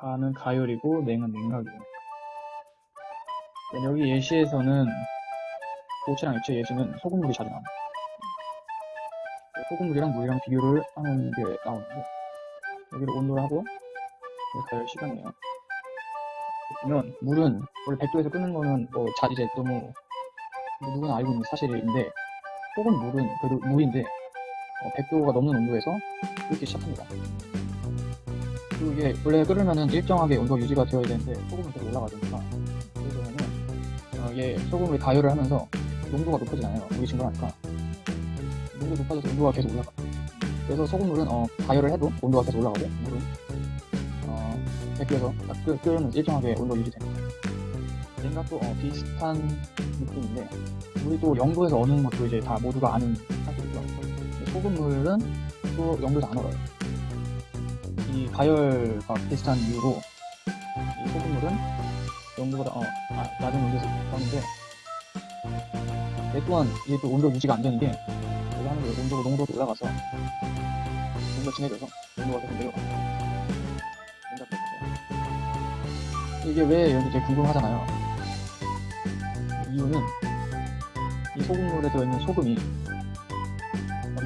가는 가열이고 냉은 냉각이에요. 네, 여기 예시에서는 고체랑 액체 예시는 소금물이 자주 나옵니다. 소금물이랑 물이랑 비교를 하는 게 나오는데 여기를 온도를 하고 가열 시간이에요. 보면 물은 원래 100도에서 끄는 거는 뭐 자, 이제 너무 뭐 누구나 알고 있는 사실인데 소금 물은 그래도 물인데 100도가 넘는 온도에서 끓기 시작합니다. 그리고 이게 원래 끓으면은 일정하게 온도가 유지가 되어야 되는데 소금은 계속 올라가니까 그래서는 어, 이게 소금을 가열을 하면서 농도가 높아지잖아요. 물이 증발하니까 농도 높아져서 온도가 계속 올라가. 그래서 소금물은 어, 가열을 해도 온도가 계속 올라가고 물은 어, 100도에서 끓, 끓으면 일정하게 온도 유지됩니다. 냉각도 어, 비슷한 느낌인데 물이 또 0도에서 어는 것도 이제 다 모두가 아는 사실이죠. 소금물은 또 0도에서 안 얼어요. 이 가열과 비슷한 이유로 이 소금물은 0도보다 어, 아, 낮은 온도에서 나오는데 얘 또한 이게 또 온도 유지가 안 되는 게 이거 하는 게 온도가 농도가 올라가서 온도가 진해져서 온도가 계속 내려가. 이게 왜 여기 되게 궁금하잖아요. 이유는 이 소금물에 들어있는 소금이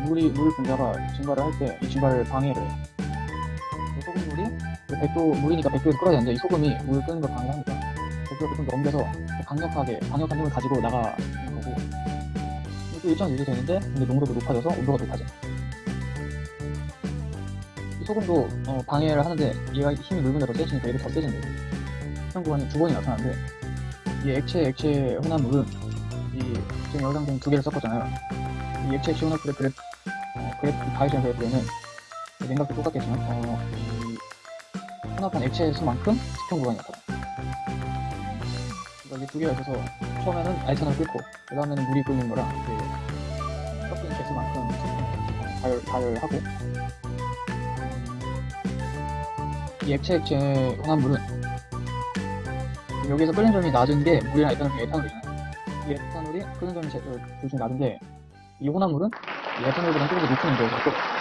물이 물 분자가 증발을 할 때 이 증발을 방해를 해요. 이 소금물이 100도 물이니까 100도에서 끓어야 되는데 이 소금이 물 끄는 걸 방해하니까 100도를 좀 넘겨서 강력하게 강력한 힘을 가지고 나가는 거고 또 일정 유지 되는데 근데 농도도 높아져서 온도가 높아져. 이 소금도 어, 방해를 하는데 얘가 힘이 물 분자 더 세지니까 얘도 더 세진대요. 현 구간이 두 번이 나타나는데 이 액체 액체 혼합 물은 이 지금 여기랑 지금 두 개를 섞었잖아요. 이 액체 액체 혼합 물의 그래프 어, 그래프 가이션 그래프에는 냉각도 똑같겠지만 어, 이 혼합한 액체 수만큼 스평 구간이 나타나. 그러니까 이게 두 개가 있어서 처음에는 알찬을 끓고 그 다음에는 물이 끓는 거랑 그 섞인 개수만큼 가열 가열하고 이 액체 액체 혼합물은 여기서 끓는 점이 낮은 게 물이랑 에탄올 중에 에탄올이잖아요. 이 에탄올이 끓는 점이 제- 어, 둘 중에 낮은데 이 혼합물은 이 에탄올보다 조금 더 높은 끓어요.